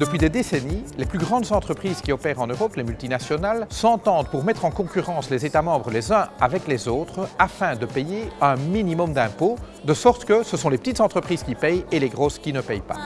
Depuis des décennies, les plus grandes entreprises qui opèrent en Europe, les multinationales, s'entendent pour mettre en concurrence les États membres les uns avec les autres afin de payer un minimum d'impôts, de sorte que ce sont les petites entreprises qui payent et les grosses qui ne payent pas.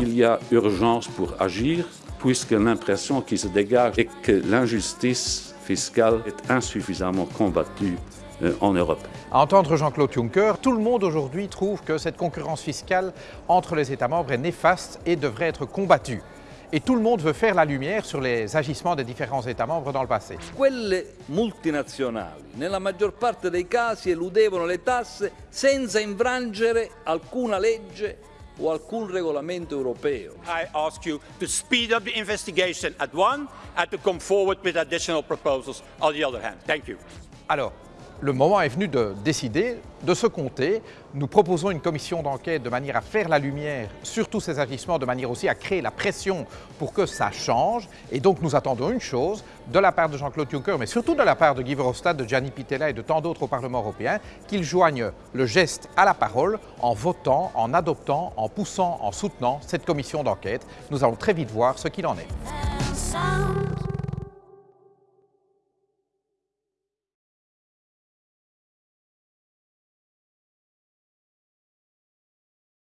Il y a urgence pour agir puisque l'impression qui se dégage est que l'injustice fiscale est insuffisamment combattue euh, en Europe. À entendre Jean-Claude Juncker, tout le monde aujourd'hui trouve que cette concurrence fiscale entre les États membres est néfaste et devrait être combattue. Et tout le monde veut faire la lumière sur les agissements des différents États membres dans le passé. Quelle multinazionali, nella maggior parte dei casi, eludevano le tasse senza infrangere alcuna legge o alcun regolamento europeo. I ask you to speed up the investigation at one and to come forward with additional proposals on the other hand. Thank you. Alors, le moment est venu de décider, de se compter. Nous proposons une commission d'enquête de manière à faire la lumière sur tous ces agissements, de manière aussi à créer la pression pour que ça change. Et donc nous attendons une chose de la part de Jean-Claude Juncker, mais surtout de la part de Guy Verhofstadt, de Gianni Pittella et de tant d'autres au Parlement européen, qu'ils joignent le geste à la parole en votant, en adoptant, en poussant, en soutenant cette commission d'enquête. Nous allons très vite voir ce qu'il en est.